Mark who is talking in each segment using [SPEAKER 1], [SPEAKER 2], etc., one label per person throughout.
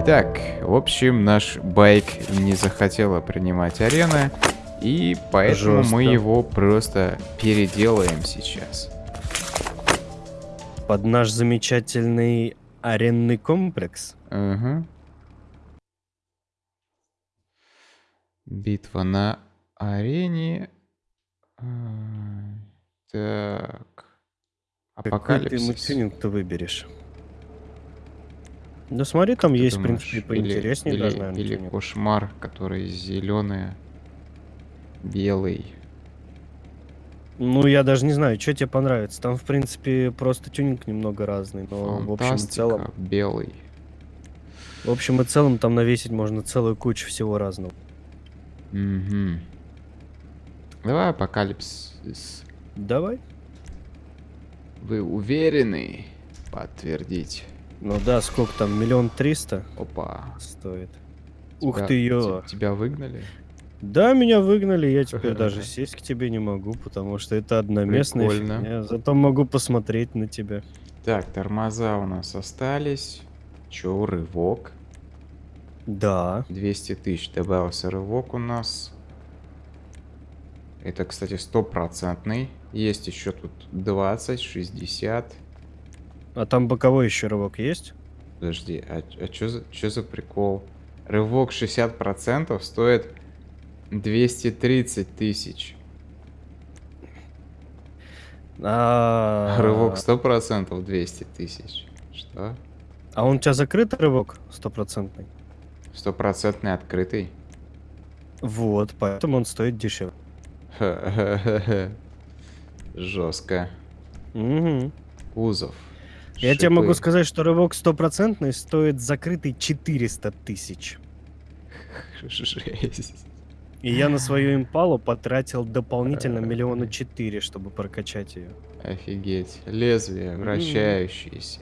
[SPEAKER 1] Итак, в общем, наш байк не захотела принимать арены, и поэтому
[SPEAKER 2] Жестко.
[SPEAKER 1] мы его просто переделаем сейчас.
[SPEAKER 2] Под наш замечательный аренный комплекс.
[SPEAKER 1] Ага. Битва на арене. А, Так.
[SPEAKER 2] Какой ты
[SPEAKER 1] Апокалипсис.
[SPEAKER 2] тюнинг ты выберешь? Ну смотри, там
[SPEAKER 1] Ты
[SPEAKER 2] есть, в принципе,
[SPEAKER 1] или-
[SPEAKER 2] поинтереснее
[SPEAKER 1] или,
[SPEAKER 2] даже, наверное,
[SPEAKER 1] или
[SPEAKER 2] тюнинг.
[SPEAKER 1] кошмар, который зеленый, белый.
[SPEAKER 2] Ну, я даже не знаю, что тебе понравится. Там, в принципе, просто тюнинг немного разный, но в общем и
[SPEAKER 1] Фантастика,
[SPEAKER 2] целом...
[SPEAKER 1] белый.
[SPEAKER 2] В общем и целом там навесить можно целую кучу всего разного.
[SPEAKER 1] Мгм. Давай апокалипсис.
[SPEAKER 2] Давай.
[SPEAKER 1] Вы уверены подтвердить?
[SPEAKER 2] Ну да, сколько там, миллион триста
[SPEAKER 1] Опа.
[SPEAKER 2] стоит. Ух
[SPEAKER 1] Тебя-
[SPEAKER 2] ты, ё.
[SPEAKER 1] те- Тебя выгнали?
[SPEAKER 2] Да, меня выгнали, я теперь даже сесть к тебе не могу, потому что это одноместная
[SPEAKER 1] Прикольно.
[SPEAKER 2] фигня. Зато могу посмотреть на тебя.
[SPEAKER 1] Так, тормоза у нас остались. Чё, рывок?
[SPEAKER 2] Да.
[SPEAKER 1] 200 тысяч добавился рывок у нас. Это, кстати, стопроцентный. Есть еще тут 20, 60.
[SPEAKER 2] А там боковой еще рывок есть?
[SPEAKER 1] Подожди, а, что за, чё за прикол? Рывок 60% стоит 230 тысяч.
[SPEAKER 2] А,
[SPEAKER 1] А рывок 100% 200 тысяч. Что?
[SPEAKER 2] а он у тебя закрыт рывок стопроцентный?
[SPEAKER 1] Стопроцентный открытый?
[SPEAKER 2] Вот, поэтому он стоит дешевле.
[SPEAKER 1] Жестко.
[SPEAKER 2] Мгм.
[SPEAKER 1] Кузов.
[SPEAKER 2] Я тебе могу
[SPEAKER 1] шипы.
[SPEAKER 2] сказать, что рывок стопроцентный стоит закрытый 400 тысяч.
[SPEAKER 1] Жесть.
[SPEAKER 2] И я на свою импалу потратил дополнительно миллиона четыре, чтобы прокачать ее.
[SPEAKER 1] Офигеть. Лезвие вращающееся.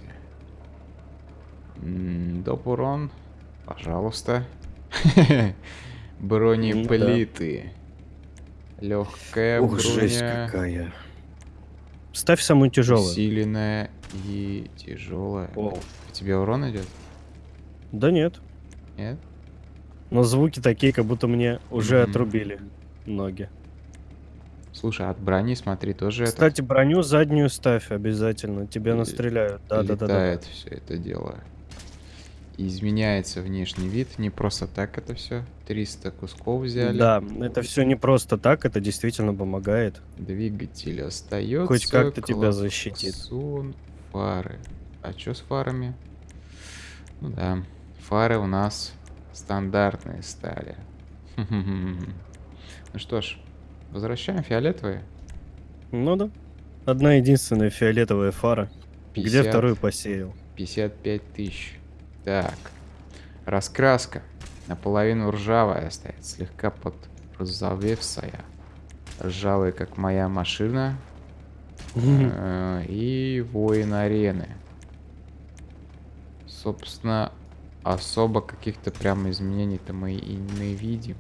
[SPEAKER 1] Доп урон. Пожалуйста. Бронеплиты. Легкая
[SPEAKER 2] Ух, жесть
[SPEAKER 1] броня.
[SPEAKER 2] какая. Ставь самую тяжелую.
[SPEAKER 1] Усиленная и тяжелая.
[SPEAKER 2] О.
[SPEAKER 1] У тебя урон идет?
[SPEAKER 2] Да нет.
[SPEAKER 1] Нет?
[SPEAKER 2] Но звуки такие, как будто мне уже
[SPEAKER 1] Мгм.
[SPEAKER 2] отрубили ноги.
[SPEAKER 1] Слушай, от брони смотри, тоже это
[SPEAKER 2] Кстати, броню заднюю ставь обязательно. Тебя
[SPEAKER 1] Л-
[SPEAKER 2] настреляют. Да, да, да, да.
[SPEAKER 1] все это дело. Изменяется внешний вид, не просто так это все. 300 кусков взяли.
[SPEAKER 2] Да, это все не просто так, это действительно помогает.
[SPEAKER 1] Двигатель остается.
[SPEAKER 2] Хоть как-то тебя защитит.
[SPEAKER 1] Фары. А что с фарами? Ну да, фары у нас стандартные стали. Ну что ж, возвращаем фиолетовые.
[SPEAKER 2] Ну да. Одна единственная фиолетовая фара. Где
[SPEAKER 1] 50
[SPEAKER 2] вторую посеял?
[SPEAKER 1] 55 тысяч. Так. Раскраска. Наполовину ржавая стоит, слегка подрозовевшая. Ржавая, как моя машина. Э, И воин арены. Собственно, особо каких-то прям изменений-то мы и не видим.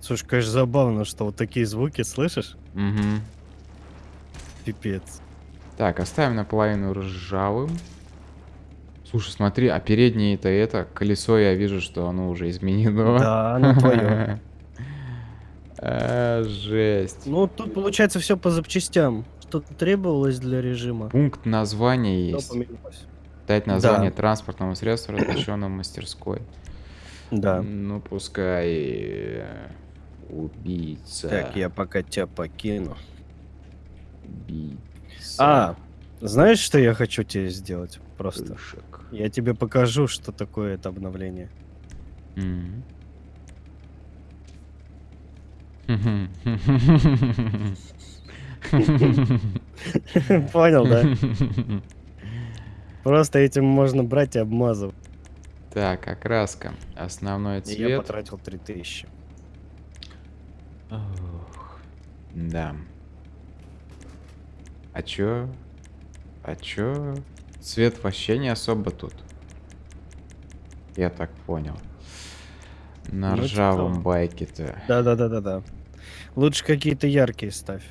[SPEAKER 2] Слушай, конечно, забавно, что вот такие звуки слышишь?
[SPEAKER 1] Мгм.
[SPEAKER 2] Пипец.
[SPEAKER 1] Так, оставим наполовину ржавым. Слушай, смотри, а переднее-то это колесо, я вижу, что оно уже изменено.
[SPEAKER 2] Да, оно твое.
[SPEAKER 1] А, Жесть.
[SPEAKER 2] Ну, тут получается все по запчастям. Что-то требовалось для режима.
[SPEAKER 1] Пункт названия есть.
[SPEAKER 2] поменялось.
[SPEAKER 1] Дать название
[SPEAKER 2] Да.
[SPEAKER 1] транспортному средству, размещенному в мастерской.
[SPEAKER 2] Да.
[SPEAKER 1] Ну, пускай э, убийца.
[SPEAKER 2] Так, я пока тебя покину.
[SPEAKER 1] Убийца.
[SPEAKER 2] А, знаешь, что я хочу тебе сделать? Просто.
[SPEAKER 1] Пышек.
[SPEAKER 2] Я тебе покажу, что такое это обновление.
[SPEAKER 1] М.
[SPEAKER 2] Понял, да? Просто этим можно брать и обмазывать.
[SPEAKER 1] Так, окраска. Основной
[SPEAKER 2] И я
[SPEAKER 1] цвет.
[SPEAKER 2] потратил 3000.
[SPEAKER 1] Ох, Да. А чё? А чё? Цвет вообще не особо тут. Я так понял. На
[SPEAKER 2] Ну,
[SPEAKER 1] ржавом байке-то.
[SPEAKER 2] Да-да-да-да-да. Лучше какие-то яркие ставь.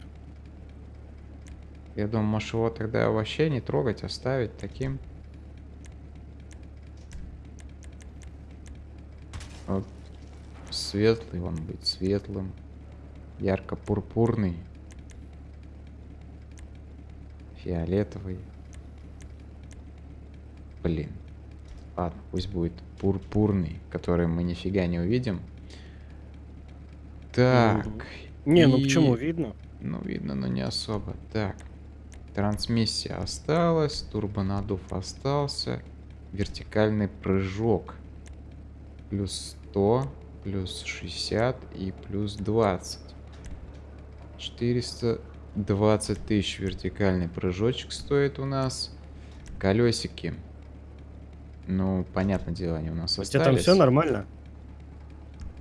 [SPEAKER 1] Я думаю, может его тогда вообще не трогать, оставить таким. светлый, он будет светлым. Ярко-пурпурный. Фиолетовый. Блин. Ладно, пусть будет пурпурный, который мы нифига не увидим. Так.
[SPEAKER 2] Не, ну
[SPEAKER 1] и-
[SPEAKER 2] почему видно?
[SPEAKER 1] Ну, видно, но не особо. Так. Трансмиссия осталась, турбонадув остался. Вертикальный прыжок. Плюс 100, плюс 60 и плюс 20. 420 тысяч вертикальный прыжочек стоит у нас. Колесики. Ну, понятное дело, они у нас
[SPEAKER 2] У тебя там
[SPEAKER 1] остались.
[SPEAKER 2] все нормально?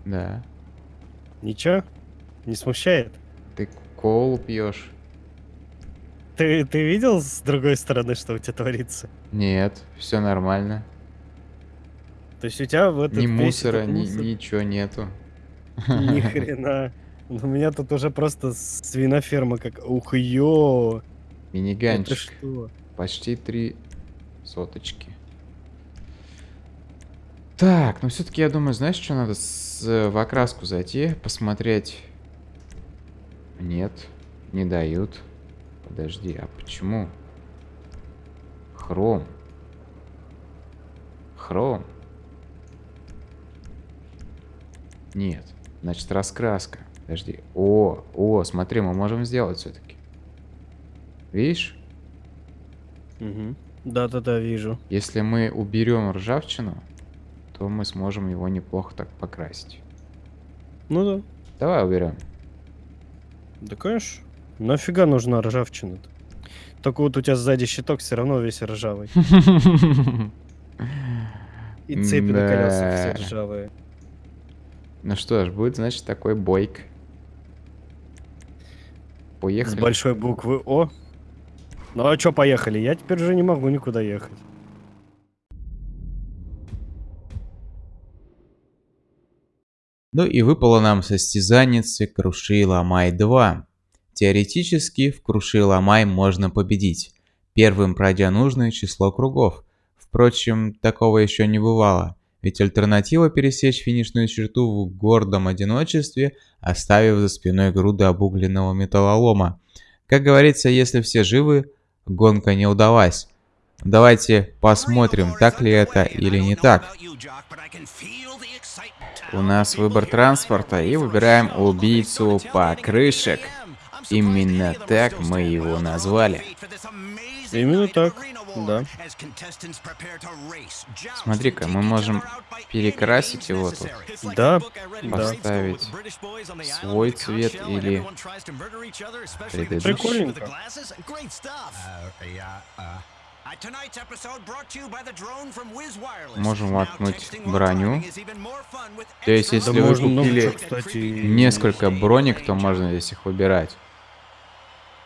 [SPEAKER 1] Да.
[SPEAKER 2] Ничего? Не смущает?
[SPEAKER 1] Ты колу пьешь?
[SPEAKER 2] Ты, ты видел с другой стороны, что у тебя творится?
[SPEAKER 1] Нет, все нормально.
[SPEAKER 2] То есть у тебя в этот
[SPEAKER 1] Ни мусора, ни,
[SPEAKER 2] мусор-
[SPEAKER 1] ничего нету.
[SPEAKER 2] Ни хрена. У меня тут уже просто свиноферма как... Ух, ё!
[SPEAKER 1] Миниганчик. Почти три соточки. Так, ну все-таки я думаю, знаешь, что надо с, в окраску зайти, посмотреть. Нет, не дают. Подожди, а почему? Хром. Хром. Нет, значит раскраска. Подожди. О, о, смотри, мы можем сделать все-таки. Видишь?
[SPEAKER 2] Мгм. Да-да-да, вижу.
[SPEAKER 1] Если мы уберем ржавчину, то мы сможем его неплохо так покрасить.
[SPEAKER 2] Ну да.
[SPEAKER 1] Давай уберем.
[SPEAKER 2] Да, конечно. Нафига нужна ржавчина-то? Только вот у тебя сзади щиток все равно весь ржавый. И цепи на колесах все ржавые.
[SPEAKER 1] Ну что ж, будет, значит, такой бойк.
[SPEAKER 2] С
[SPEAKER 1] Поехали.
[SPEAKER 2] большой буквы О. Ну а чё, поехали? Я теперь уже не могу никуда ехать.
[SPEAKER 3] Ну и выпало нам состязанницы Круши Ломай 2. Теоретически в Круши Ломай можно победить, первым пройдя нужное число кругов. Впрочем, такого еще не бывало, ведь альтернатива пересечь финишную черту в гордом одиночестве, оставив за спиной груды обугленного металлолома. Как говорится, если все живы, гонка не удалась. Давайте посмотрим, так ли это или не так.
[SPEAKER 1] У нас выбор транспорта и выбираем убийцу покрышек. Именно так мы его назвали.
[SPEAKER 2] Именно так, да.
[SPEAKER 1] Смотри-ка, мы можем перекрасить его тут.
[SPEAKER 2] Да, да.
[SPEAKER 1] Поставить свой цвет или предыдущий.
[SPEAKER 2] Прикольненько.
[SPEAKER 1] Можем воткнуть броню. То есть,
[SPEAKER 2] Да
[SPEAKER 1] если вы
[SPEAKER 2] можно много
[SPEAKER 1] купили
[SPEAKER 2] чего, кстати.
[SPEAKER 1] несколько бронек, то можно здесь их выбирать.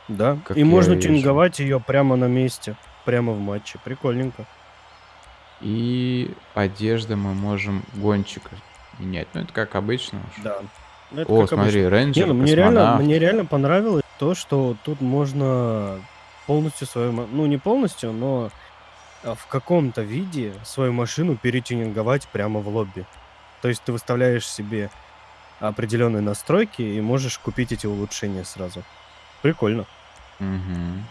[SPEAKER 2] Да.
[SPEAKER 1] как
[SPEAKER 2] И можно
[SPEAKER 1] вижу.
[SPEAKER 2] тюнинговать ее прямо на месте. Прямо в матче. Прикольненько.
[SPEAKER 1] И одежда мы можем гонщика менять. Ну, это как обычно. уж.
[SPEAKER 2] Да. Ну, это
[SPEAKER 1] О, смотри,
[SPEAKER 2] обычно.
[SPEAKER 1] рейнджер,
[SPEAKER 2] Не, ну мне реально, мне реально понравилось то, что тут можно полностью свою, ну не полностью, но а, в каком-то виде свою машину перетюнинговать прямо в лобби. То есть ты выставляешь себе определенные настройки и можешь купить эти улучшения сразу. Прикольно.
[SPEAKER 1] Мгм.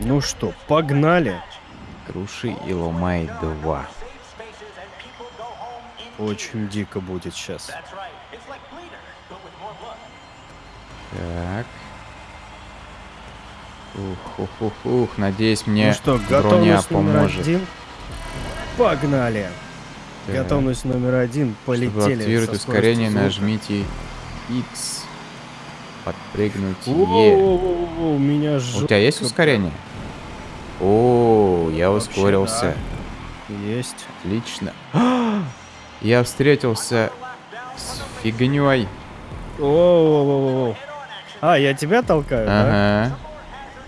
[SPEAKER 2] Ну что, погнали.
[SPEAKER 1] Круши и ломай 2.
[SPEAKER 2] Очень дико будет сейчас.
[SPEAKER 1] Так. Ух, ух, ух, ух. Надеюсь, мне
[SPEAKER 2] ну что,
[SPEAKER 1] броня
[SPEAKER 2] готовность номер
[SPEAKER 1] поможет.
[SPEAKER 2] один. Погнали.
[SPEAKER 1] Так.
[SPEAKER 2] Готовность номер один.
[SPEAKER 1] Чтобы
[SPEAKER 2] Полетели.
[SPEAKER 1] активировать
[SPEAKER 2] со
[SPEAKER 1] ускорение, нажмите X. Подпрыгнуть Е.
[SPEAKER 2] У меня
[SPEAKER 1] У
[SPEAKER 2] жё-
[SPEAKER 1] тебя есть ускорение? О, я ускорился.
[SPEAKER 2] Есть.
[SPEAKER 1] Отлично. Я встретился с фигней.
[SPEAKER 2] Воу-воу-воу-воу. А, я тебя толкаю, да?
[SPEAKER 1] Ага.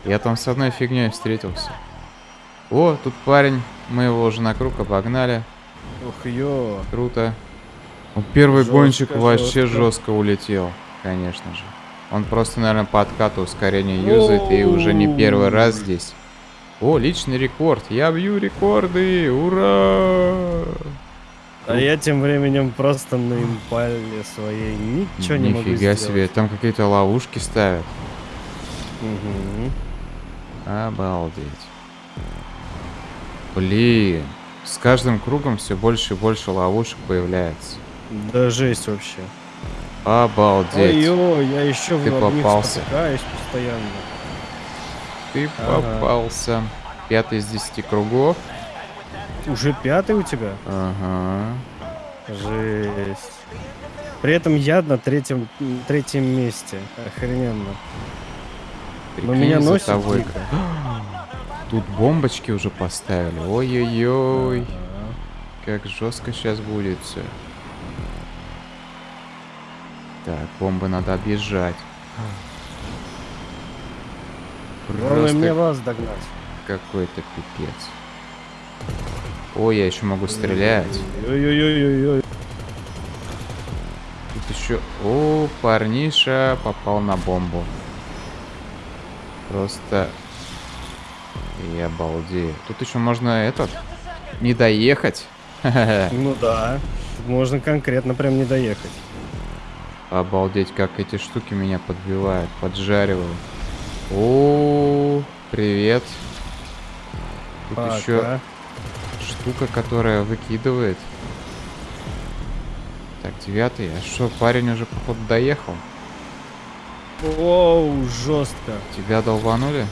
[SPEAKER 1] Я там с одной фигней встретился. О, тут парень. Мы его уже на круг обогнали.
[SPEAKER 2] Ух, ё.
[SPEAKER 1] Круто. Ну, первый
[SPEAKER 2] Жёстко,
[SPEAKER 1] гонщик вообще жестко улетел, конечно же. Он просто, наверное, по откату ускорение юзает и уже не первый раз здесь. О, личный рекорд. Я бью рекорды. Ура!
[SPEAKER 2] А я тем временем просто на импале своей ничего не могу
[SPEAKER 1] Нифига
[SPEAKER 2] сделать.
[SPEAKER 1] себе, там какие-то ловушки ставят.
[SPEAKER 2] Мгм.
[SPEAKER 1] Обалдеть. Блин. С каждым кругом все больше и больше ловушек появляется.
[SPEAKER 2] Да жесть вообще.
[SPEAKER 1] Обалдеть.
[SPEAKER 2] Ой-ой, я еще в
[SPEAKER 1] Ты
[SPEAKER 2] них
[SPEAKER 1] попался.
[SPEAKER 2] постоянно.
[SPEAKER 1] Ты
[SPEAKER 2] Ага.
[SPEAKER 1] попался. Пятый из десяти кругов.
[SPEAKER 2] Уже пятый у тебя?
[SPEAKER 1] Ага.
[SPEAKER 2] Жесть. При этом я на третьем, третьем месте. Охрененно. Но
[SPEAKER 1] Прикинь,
[SPEAKER 2] меня
[SPEAKER 1] за
[SPEAKER 2] носит
[SPEAKER 1] тобой
[SPEAKER 2] дико.
[SPEAKER 1] Тут бомбочки уже поставили. Ой-ой-ой.
[SPEAKER 2] Ага.
[SPEAKER 1] Как жестко сейчас будет все. Так, бомбы надо объезжать.
[SPEAKER 2] Главное мне
[SPEAKER 1] Просто
[SPEAKER 2] вас догнать.
[SPEAKER 1] какой-то пипец. Ой, я еще могу стрелять.
[SPEAKER 2] Ой-ой-ой-ой-ой.
[SPEAKER 1] Тут еще... О, парниша попал на бомбу. Просто... Я обалдею. Тут еще можно этот... Не доехать.
[SPEAKER 2] Ну да. Можно конкретно прям не доехать.
[SPEAKER 1] Обалдеть, как эти штуки меня подбивают, поджаривают. О, привет. Тут еще
[SPEAKER 2] Пока.
[SPEAKER 1] штука, которая выкидывает. Так, девятый. А что, парень уже, походу, доехал?
[SPEAKER 2] Оу, жестко.
[SPEAKER 1] Тебя долбанули?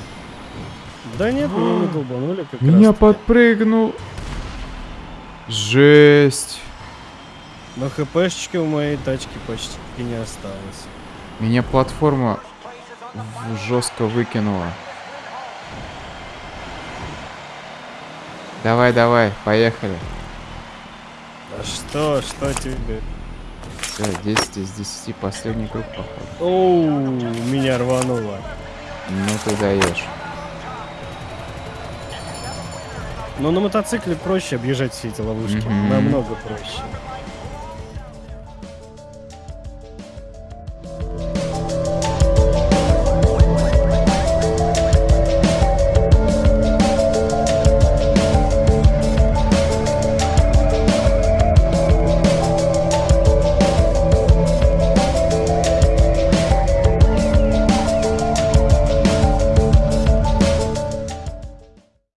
[SPEAKER 2] Да нет, меня не долбанули как
[SPEAKER 1] Меня
[SPEAKER 2] раз.
[SPEAKER 1] подпрыгнул. Жесть.
[SPEAKER 2] Но хпшечки у моей тачки почти не осталось.
[SPEAKER 1] Меня платформа жестко выкинула. Давай, давай, поехали.
[SPEAKER 2] А что, что тебе?
[SPEAKER 1] Все, 10 из 10, последний круг, походу.
[SPEAKER 2] Оу, меня рвануло.
[SPEAKER 1] Ну ты даешь.
[SPEAKER 2] Но на мотоцикле проще объезжать все эти ловушки.
[SPEAKER 1] Мгм.
[SPEAKER 2] Намного проще.